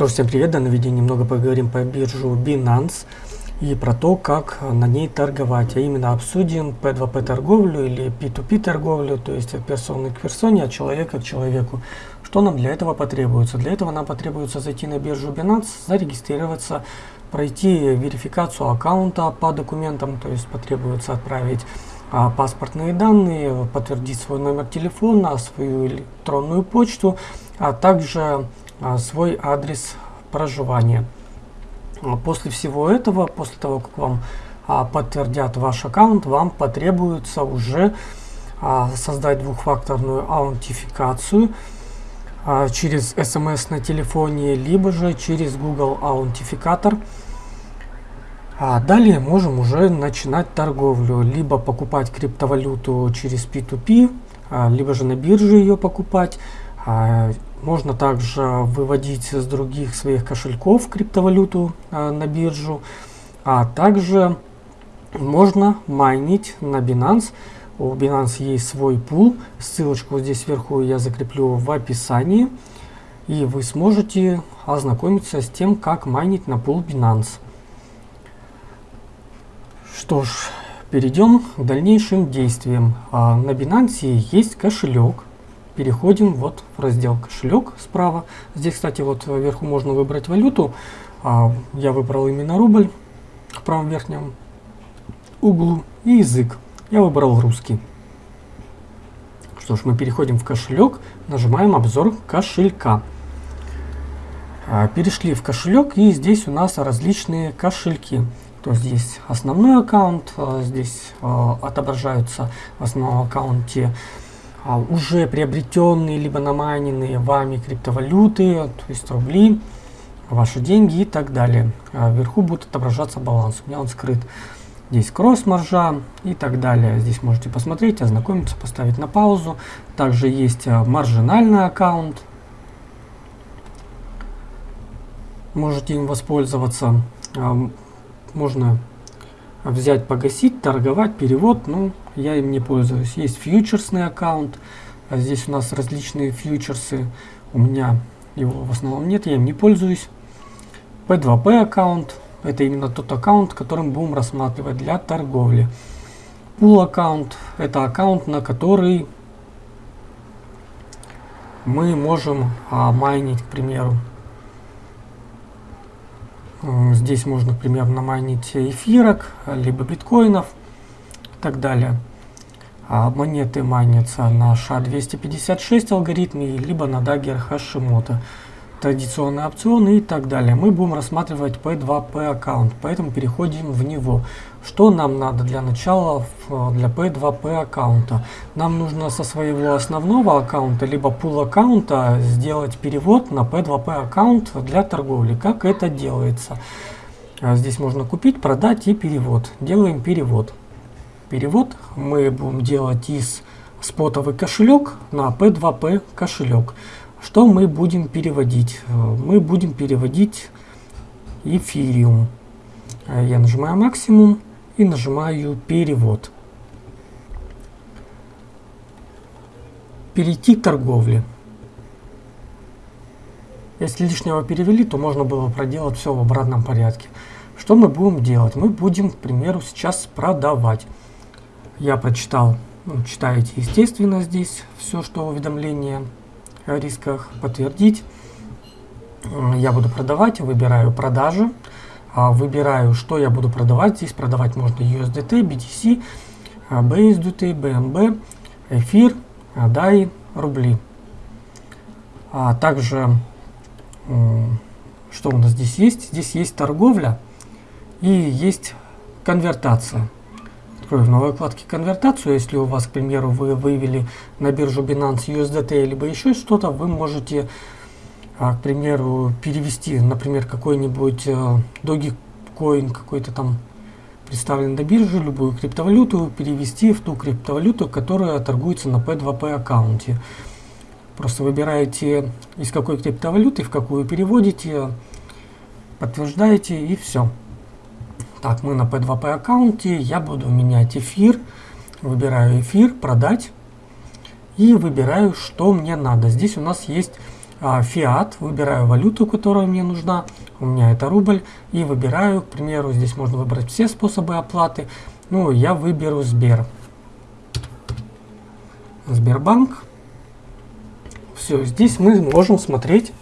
Что ж, всем привет! В данном видео немного поговорим по биржу Binance и про то, как на ней торговать. А именно обсудим P2P торговлю или P2P торговлю, то есть от персоны к персоне, от человека к человеку. Что нам для этого потребуется? Для этого нам потребуется зайти на биржу Binance, зарегистрироваться, пройти верификацию аккаунта по документам, то есть потребуется отправить а, паспортные данные, подтвердить свой номер телефона, свою электронную почту, а также свой адрес проживания. А, после всего этого, после того, как вам а, подтвердят ваш аккаунт, вам потребуется уже создать двухфакторную аутентификацию через SMS на телефоне, либо же через Google аутентификатор. А далее можем уже начинать торговлю, либо покупать криптовалюту через P2P, либо же на бирже ее покупать. Можно также выводить с других своих кошельков криптовалюту э, на биржу, а также можно майнить на Binance. У Binance есть свой пул, ссылочку здесь сверху я закреплю в описании, и вы сможете ознакомиться с тем, как майнить на пул Binance. Что ж, перейдем к дальнейшим действиям. А на Binance есть кошелек, переходим вот в раздел кошелек справа. Здесь, кстати, вот вверху можно выбрать валюту. А, я выбрал именно рубль в правом верхнем углу и язык. Я выбрал русский. Что ж, мы переходим в кошелек, нажимаем обзор кошелька. А, перешли в кошелек и здесь у нас различные кошельки. То здесь основной аккаунт, а, здесь отображаются в основном аккаунте уже приобретенные либо намайненные вами криптовалюты, то есть рубли, ваши деньги и так далее. А вверху будет отображаться баланс. У меня он скрыт. Здесь кросс-маржа и так далее. Здесь можете посмотреть, ознакомиться, поставить на паузу. Также есть а, маржинальный аккаунт. Можете им воспользоваться. А, можно взять, погасить, торговать, перевод, ну, я им не пользуюсь. Есть фьючерсный аккаунт, а здесь у нас различные фьючерсы, у меня его в основном нет, я им не пользуюсь. P2P аккаунт, это именно тот аккаунт, которым будем рассматривать для торговли. Pool аккаунт, это аккаунт, на который мы можем а, майнить, к примеру, Здесь можно, например, намайнить эфирок, либо биткоинов и так далее. А монеты майнятся на SHA-256 алгоритме, либо на Dagger Hashimoto традиционные опционы и так далее. Мы будем рассматривать P2P аккаунт, поэтому переходим в него. Что нам надо для начала для P2P аккаунта? Нам нужно со своего основного аккаунта, либо пул аккаунта сделать перевод на P2P аккаунт для торговли. Как это делается? А здесь можно купить, продать и перевод. Делаем перевод. Перевод мы будем делать из спотовый кошелек на P2P кошелек. Что мы будем переводить? Э, мы будем переводить эфириум. Э, я нажимаю максимум и нажимаю перевод. Перейти к торговле. Если лишнего перевели, то можно было проделать все в обратном порядке. Что мы будем делать? Мы будем, к примеру, сейчас продавать. Я прочитал, ну, читаете, естественно, здесь все, что уведомление рисках подтвердить. Я буду продавать, выбираю продажи, а, выбираю, что я буду продавать. Здесь продавать можно USDT, BTC, BSDT, BNB, эфир, DAI, рубли. А также, что у нас здесь есть? Здесь есть торговля и есть конвертация открою в новой вкладке конвертацию. Если у вас, к примеру, вы вывели на биржу Binance USDT либо еще что-то, вы можете, а, к примеру, перевести, например, какой-нибудь э, Dogecoin, какой-то там представлен на бирже, любую криптовалюту, перевести в ту криптовалюту, которая торгуется на P2P аккаунте. Просто выбираете, из какой криптовалюты, в какую переводите, подтверждаете и все. Так, мы на P2P аккаунте, я буду менять эфир, выбираю эфир, продать и выбираю, что мне надо. Здесь у нас есть а, фиат, выбираю валюту, которая мне нужна, у меня это рубль, и выбираю, к примеру, здесь можно выбрать все способы оплаты, ну, я выберу Сбер. Сбербанк. Все, здесь мы можем смотреть,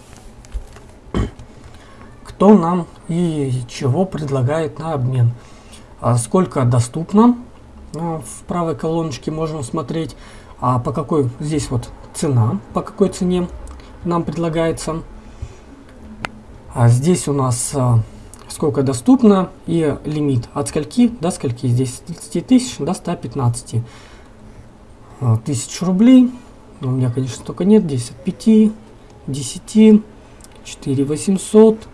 кто нам и чего предлагает на обмен. А сколько доступно, ну, в правой колоночке можем смотреть, а по какой здесь вот цена, по какой цене нам предлагается. А здесь у нас а, сколько доступно и лимит от скольки до скольки. Здесь с 30 тысяч до 115 а, тысяч рублей. У меня, конечно, только нет. Здесь от 5, 10, 4 800.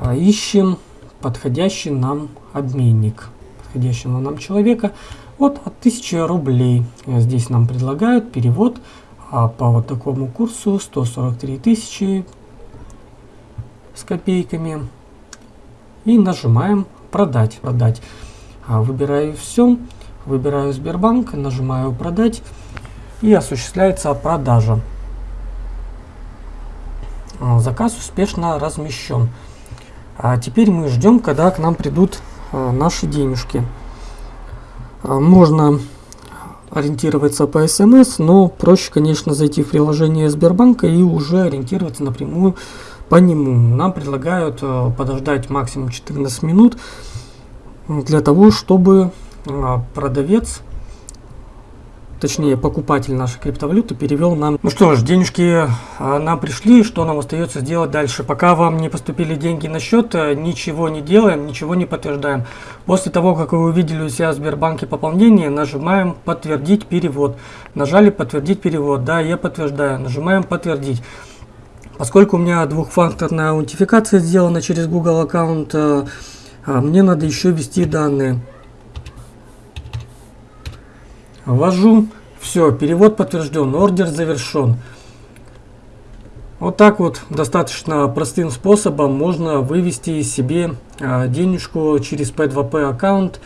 А, ищем подходящий нам обменник. Подходящего нам человека. Вот от 1000 рублей. Здесь нам предлагают перевод а по вот такому курсу 143 тысячи с копейками. И нажимаем продать. продать. А, выбираю все. Выбираю Сбербанк, нажимаю продать. И осуществляется продажа. А, заказ успешно размещен. А теперь мы ждем, когда к нам придут а, наши денежки. А, можно ориентироваться по смс, но проще, конечно, зайти в приложение Сбербанка и уже ориентироваться напрямую по нему. Нам предлагают э, подождать максимум 14 минут для того, чтобы э, продавец точнее покупатель нашей криптовалюты перевел нам. Ну что ж, денежки а, нам пришли, что нам остается сделать дальше? Пока вам не поступили деньги на счет, э, ничего не делаем, ничего не подтверждаем. После того, как вы увидели у себя в Сбербанке пополнение, нажимаем подтвердить перевод. Нажали подтвердить перевод, да, я подтверждаю, нажимаем подтвердить. Поскольку у меня двухфакторная аутентификация сделана через Google аккаунт, э, а, мне надо еще ввести данные. Ввожу. Все, перевод подтвержден, ордер завершен. Вот так вот достаточно простым способом можно вывести себе а, денежку через P2P аккаунт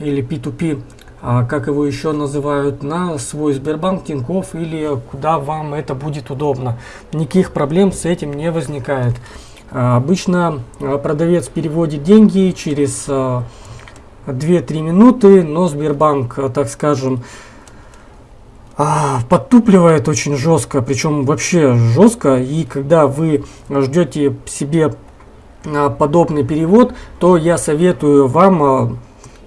или P2P, а, как его еще называют, на свой Сбербанк, Тинькофф или куда вам это будет удобно. Никаких проблем с этим не возникает. А, обычно продавец переводит деньги через 2-3 минуты, но Сбербанк, э, так скажем, а, подтупливает очень жестко, причем вообще жестко. И когда вы ждете себе а, подобный перевод, то я советую вам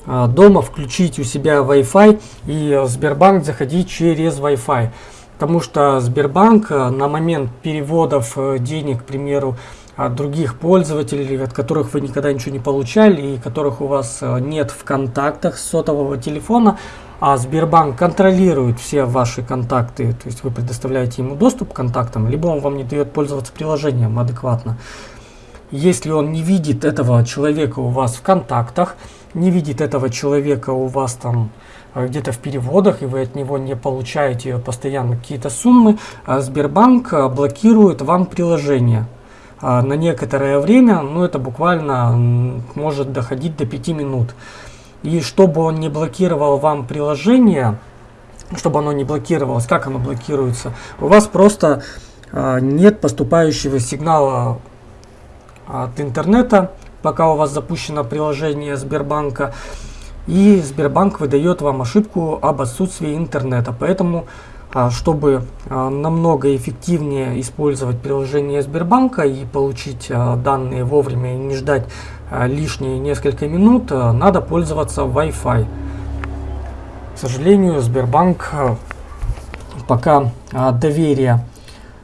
а, дома включить у себя Wi-Fi и Сбербанк заходить через Wi-Fi. Потому что Сбербанк на момент переводов э, денег, к примеру, от других пользователей, от которых вы никогда ничего не получали и которых у вас э, нет в контактах сотового телефона, а Сбербанк контролирует все ваши контакты, то есть вы предоставляете ему доступ к контактам, либо он вам не дает пользоваться приложением адекватно. Если он не видит этого человека у вас в контактах, не видит этого человека у вас там э, где-то в переводах, и вы от него не получаете постоянно какие-то суммы, а Сбербанк э, блокирует вам приложение. А, на некоторое время, ну это буквально может доходить до 5 минут. И чтобы он не блокировал вам приложение, чтобы оно не блокировалось, как оно блокируется, у вас просто а, нет поступающего сигнала от интернета, пока у вас запущено приложение Сбербанка, и Сбербанк выдает вам ошибку об отсутствии интернета. Поэтому а, чтобы а, намного эффективнее использовать приложение Сбербанка и получить а, данные вовремя и не ждать лишние несколько минут, надо пользоваться Wi-Fi. К сожалению, Сбербанк пока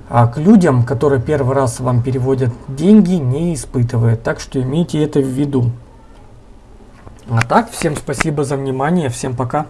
доверия к людям, которые первый раз вам переводят деньги, не испытывает. Так что имейте это в виду. А так, всем спасибо за внимание, всем пока.